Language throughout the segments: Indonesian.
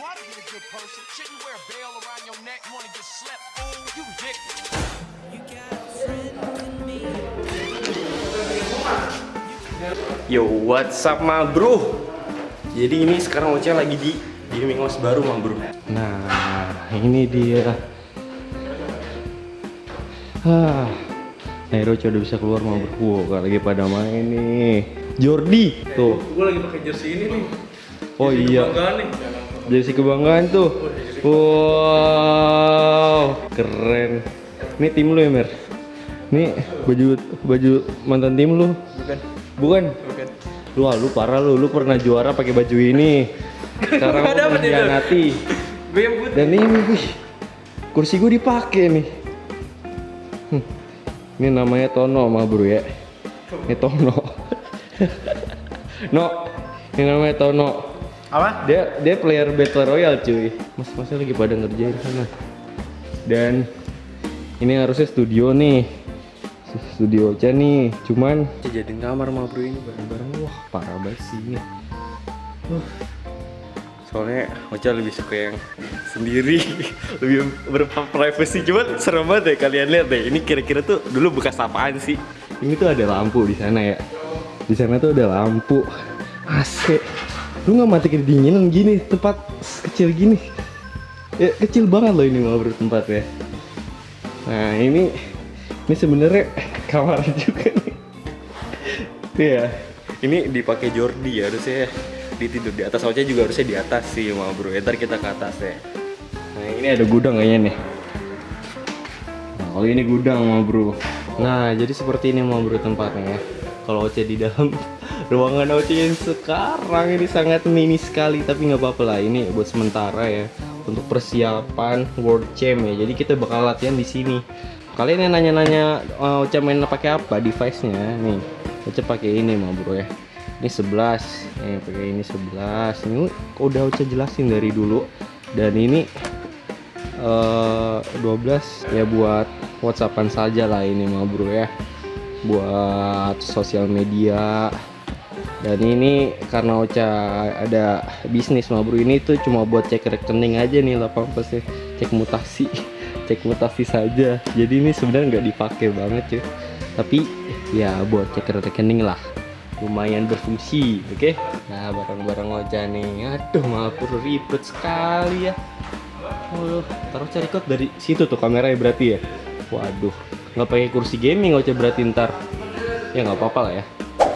try to be a good person. Shouldn't you wear a bell around your neck? You wanna get slept, fool? You ridiculous. Yo, what's up ma bro? Jadi ini sekarang Ocha lagi di gaming house baru ma bro. Nah, ini dia. Ah, Nairo udah bisa keluar ma bro. Wow, lagi pada main nih. Jordi, tuh. Gue lagi pakai jersey ini nih. Oh iya, Kebanggaan nih. jersey kebanggaan tuh. Wow, keren. Ini tim lu ya Mer? Ini baju baju mantan tim lu? Bukan. Bukan? Bukan. Lu, ah, lu parah lu, lu pernah juara pakai baju ini. Sekarang lu itu. mengkhianati. Gue yang putih. Dan ini, wih, kursi gue dipakai nih. Hmm, Ini namanya Tono mah bro ya. Ini Tono. no, ini namanya Tono. Apa? Dia dia player Battle Royale cuy. Mas masnya lagi pada ngerjain sana. Dan ini harusnya studio nih. Studio aja nih. Cuman jadiin kamar mah bro ini bareng-bareng. Wah, parah banget sih ini. Uh. Soalnya Ocha lebih suka yang sendiri, lebih berprivacy cuman serem banget ya kalian lihat deh. Ini kira-kira tuh dulu bekas apaan sih? Ini tuh ada lampu di sana ya. Di sana tuh ada lampu. AC. Lu nggak mati kedinginan gini tempat kecil gini. Ya kecil banget loh ini mau tempat ya. Nah ini ini sebenarnya kamar juga nih. Iya. Ini dipakai Jordi ya harusnya di tidur di atas aja juga harusnya di atas sih mau bro. Ya, ntar kita ke atas ya. Nah ini ada gudang kayaknya nih. Nah kalau ini gudang mau bro. Nah jadi seperti ini mau bro tempatnya ya. Kalau Oce di dalam ruangan yang sekarang ini sangat mini sekali tapi nggak apa-apa lah ini buat sementara ya untuk persiapan World Champ ya. Jadi kita bakal latihan di sini. Kalian yang nanya-nanya uh, Oce main pakai apa device-nya nih. Oce pakai ini mau bro ya. Ini 11, nih pakai ini 11. Ini udah Oce jelasin dari dulu. Dan ini eh 12 ya buat WhatsAppan saja lah ini mau bro ya. Buat sosial media. Dan ini karena Ocha ada bisnis mah bro ini tuh cuma buat cek rekening aja nih lapang pasti cek mutasi cek mutasi saja. Jadi ini sebenarnya nggak dipakai banget cuy. Tapi ya buat cek rekening lah. Lumayan berfungsi oke? Nah barang-barang Ocha nih. Aduh mah bro ribet sekali ya. Waduh, taruh cari kot dari situ tuh kameranya berarti ya. Waduh nggak pakai kursi gaming Ocha berarti ntar. Ya nggak apa-apa lah ya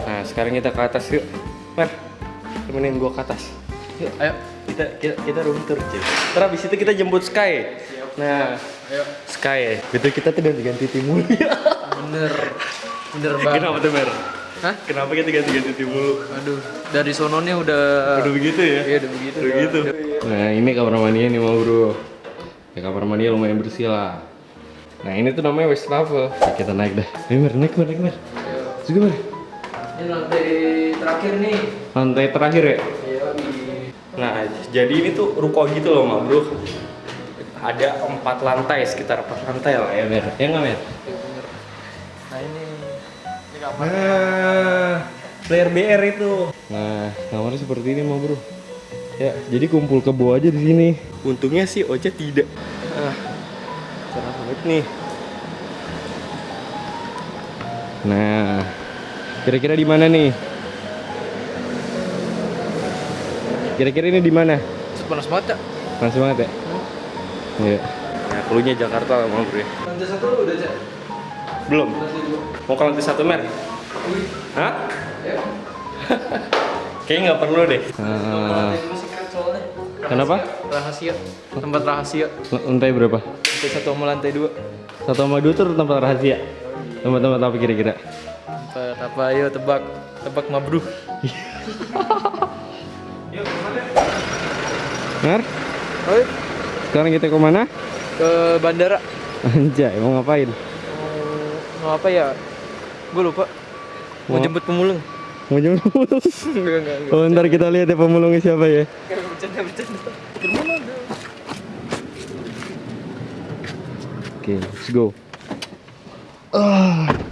Nah, sekarang kita ke atas yuk. Mer, temenin gua ke atas. Yuk, ayo. Kita kita, kita room tour, cuy. Terus habis itu kita jemput Sky. Nah, Ayo. Sky. Itu kita tuh ganti tim mulu ya. Bener. Bener banget. Kenapa tuh, Mer? Hah? Kenapa kita ganti-ganti tim mulu? Aduh, dari sononya udah Udah begitu ya? Iya, udah begitu. Udah gitu. Nah, ini kamar mandinya nih mau, Bro. Ya kamar mandinya lumayan bersih lah. Nah, ini tuh namanya. Ya, kita naik dah. Ayo, Mer, naik, Mer, naik, Mer. Juga, Mer. Ini lantai terakhir nih. Lantai terakhir ya? Iya, Nah, jadi ini tuh ruko gitu loh, Mak Bro. Ada empat lantai, sekitar empat lantai lah ya, Mer. Ya nggak, Mer? bener. Nah, ini ini kamar. Nah, player BR itu. Nah, kamarnya seperti ini, Mak Bro. Ya, jadi kumpul kebo aja di sini. Untungnya sih Ocha tidak. Ah, cerah banget nih. Nah, kira-kira di mana nih? Kira-kira ini di mana? Panas banget ya. Panas banget ya? Iya. Nah, keluarnya Jakarta lah, Mak Bro. ya. Lantai satu lu udah, Cak? Belum. Mau ke lantai satu, Mer? Hah? Ya. Kayaknya nggak perlu deh. Soalnya. kenapa? Rahasia. Tempat rahasia. Lantai berapa? Lantai satu sama lantai dua. Satu sama dua tuh tempat rahasia. Tempat-tempat apa kira-kira? Tempat apa? Ayo tebak. Tebak mabruh. Mer, Ayo sekarang kita ke mana? ke bandara. Anjay, mau ngapain? Mau, mau apa ya? Gue lupa. Mau Mau- jemput pemulung. Mau jemput pemulung? enggak, enggak, enggak. Oh, ntar kita lihat ya pemulungnya siapa ya. Enggak, bercanda, bercanda. Oke, let's go. Ah.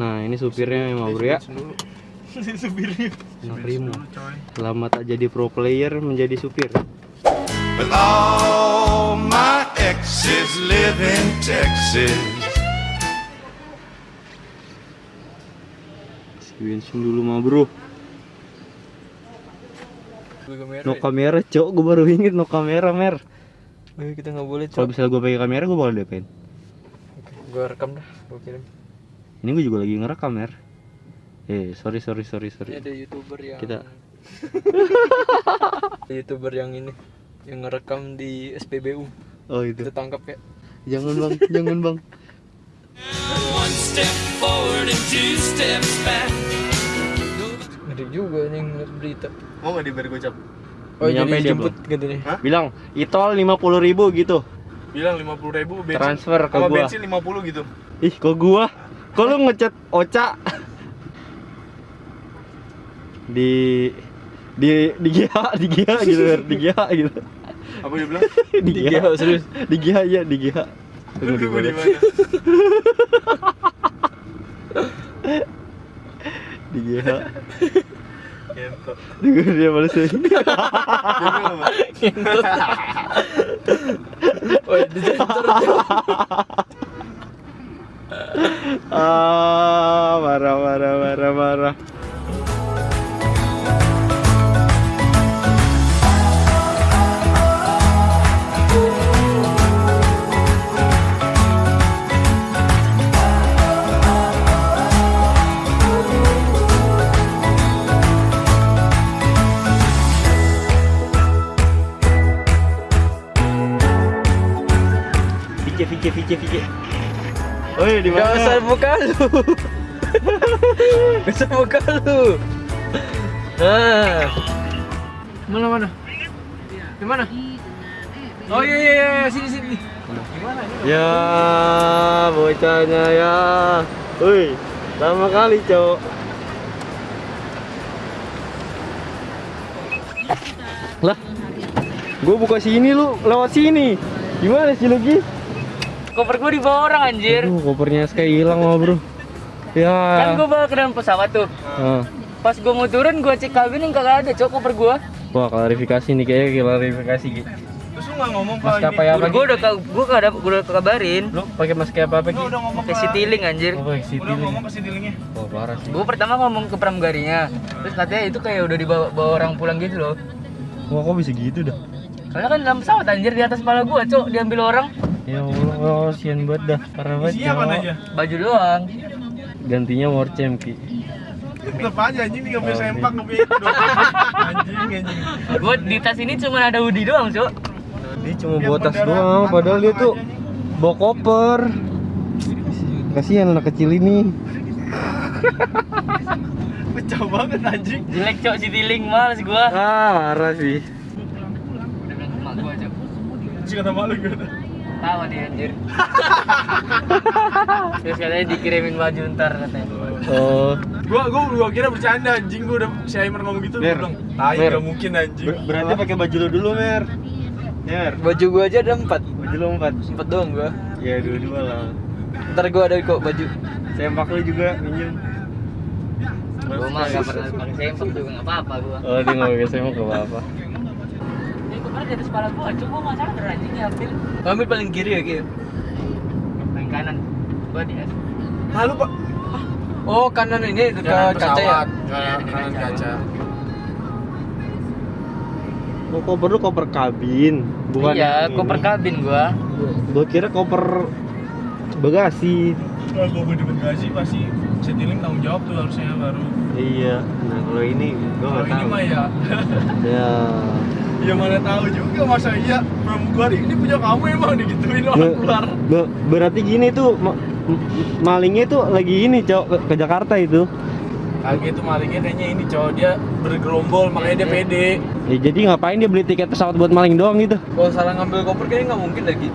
Nah, ini supirnya mau bro ya. Supirnya. anak Rimo. Selamat tak jadi pro player menjadi supir. With all my exes live in Texas. Si dulu mah bro. kamera. No kamera cok, gue baru inget no kamera mer. Kita nggak boleh Kalau misalnya gue pakai kamera gue bakal diapain? Gue rekam dah, gue kirim. Ini gue juga lagi ngerekam mer. Eh sorry sorry sorry Ini sorry. ada youtuber yang Kita ada youtuber yang ini yang ngerekam di SPBU. oh itu. Kita tangkap ya. Jangan bang, jangan bang. One step forward and two steps back. Ngeri juga nih ngeliat berita. Mau nggak diberi gocap? Oh Nyampe jadi dia jemput gitu nih. Bilang itol lima puluh ribu gitu. Bilang 50 ribu bensin. Transfer ke sama gua. bensin 50 gitu. Ih kok gua? Kok lu ngechat Oca? di di di GH di GH gitu di GH gitu Apa dia bilang? di GH GH, serius? di GH ya di GH Tunggu di mana? mana? di GH Gitu. Tunggu dia balas lagi Oh, di sensor. Ah Oi di Gak usah mana? buka lu. Gak usah buka lu. Nah. Mana mana? Di mana? Oh iya iya iya sini sini. Ya, bocahnya ya. Woi, lama kali, Cok. Lah. Gua buka sini lu lewat sini. Gimana sih lu, Gi? Koper gue dibawa orang anjir. Aduh, kopernya sekali hilang mah, Bro. Kan Ya. gue bawa ke dalam pesawat tuh. Ah. Pas gue mau turun gue cek kabin yang kagak ada cok koper gue. Wah, klarifikasi nih kayaknya klarifikasi, Gi. Terus lu nggak ngomong Mas kalau apa Gue udah gue kagak gue udah kabarin. Lu pakai masker apa apa? Lu udah ngomong Pakai citiling anjir. Oh, pakai City Udah ngomong ke. Oh, parah sih. Gue pertama ngomong ke pramugarinya. Terus katanya itu kayak udah dibawa bawa orang pulang gitu loh. Wah, kok bisa gitu dah? Soalnya kan dalam pesawat anjir di atas kepala gue cok diambil orang. Ya Allah, oh, sian banget dah. Parah banget. Isinya apa Cok. aja? Baju doang. Gantinya war champ, Ki. Tetep aja anjing nih nggak bisa Oh, sempak nggak bisa. Anjing anjing. Gue di tas ini cuma ada hoodie doang cok. Dia cuma Dia bawa tas doang, padahal dia tuh aja bawa koper. Kasihan anak kecil ini. Pecah banget anjing. Jelek cok citiling males gue. Ah, parah sih. Udah bilang ke emak gue cok. Terus kata malu gitu. Tawa dia anjir. Terus katanya dikirimin baju ntar katanya. Oh, Gua gua gua kira bercanda anjing gua udah si Aimer ngomong gitu Mer. gua bilang, "Tai Mer. nggak mungkin anjing." ber- berarti pakai baju lu dulu, Mer. Ya, Mer. Baju gua aja ada empat. Baju lu empat. Empat doang gua. Ya, dua-dua lah. Ntar gua ada kok baju. Sempak lu juga minjem. Gue mah gak pernah pakai sempak juga gak apa-apa gue. Oh, dia nggak pakai sempak gak apa-apa. Ini di atas kepala gue, cuma gue gak sadar anjing diambil. Ambil paling kiri ya, Ki. Paling kanan. Gue di atas. Lalu Pak, Oh, kanan ini dekat kaca ya. Kanan, kanan kaca. Oh, koper lu koper kabin, bukan iya, koper ini. kabin gue. Gua kira koper bagasi. Kalau gua di bagasi pasti setiling tanggung jawab tuh harusnya baru. Iya. Nah, kalau ini gua Kalau nggak ini tahu. mah ya, Ya. ya mana tahu juga masa iya pramugari ini punya kamu emang digituin orang Be- keluar. be- berarti gini tuh ma- malingnya tuh lagi ini, Cok, ke, ke Jakarta itu. Kagak itu malingnya kayaknya ini cowok dia bergerombol makanya dia pede. Ya jadi ngapain dia beli tiket pesawat buat maling doang gitu? Kalau salah ngambil koper kayaknya nggak mungkin lagi.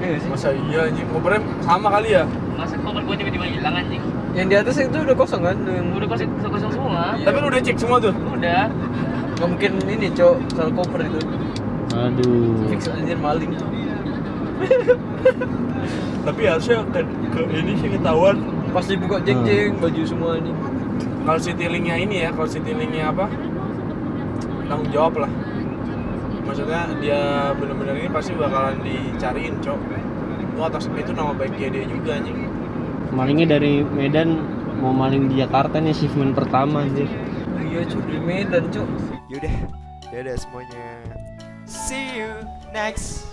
Iya sih? Masa iya anjing kopernya sama kali ya? Masa koper gue tiba-tiba hilang anjing. Yang di atas itu udah kosong kan? Yang Udah kosong, kosong semua. Tapi lu udah cek semua tuh. Udah. Nggak mungkin ini, Cok. Salah koper itu. Aduh. Fix anjir maling. Tapi harusnya ke, ke ini sih ketahuan. Pas dibuka jeng-jeng baju semua ini. kalau Citylink-nya ini ya kalau Citylink-nya apa tanggung jawab lah maksudnya dia bener-bener ini pasti bakalan dicariin cok itu atas itu nama baiknya dia juga anjing Malingnya dari Medan mau maling di Jakarta nih achievement pertama anjir. Iya cuy di Medan cuy. Yaudah, dadah semuanya. See you next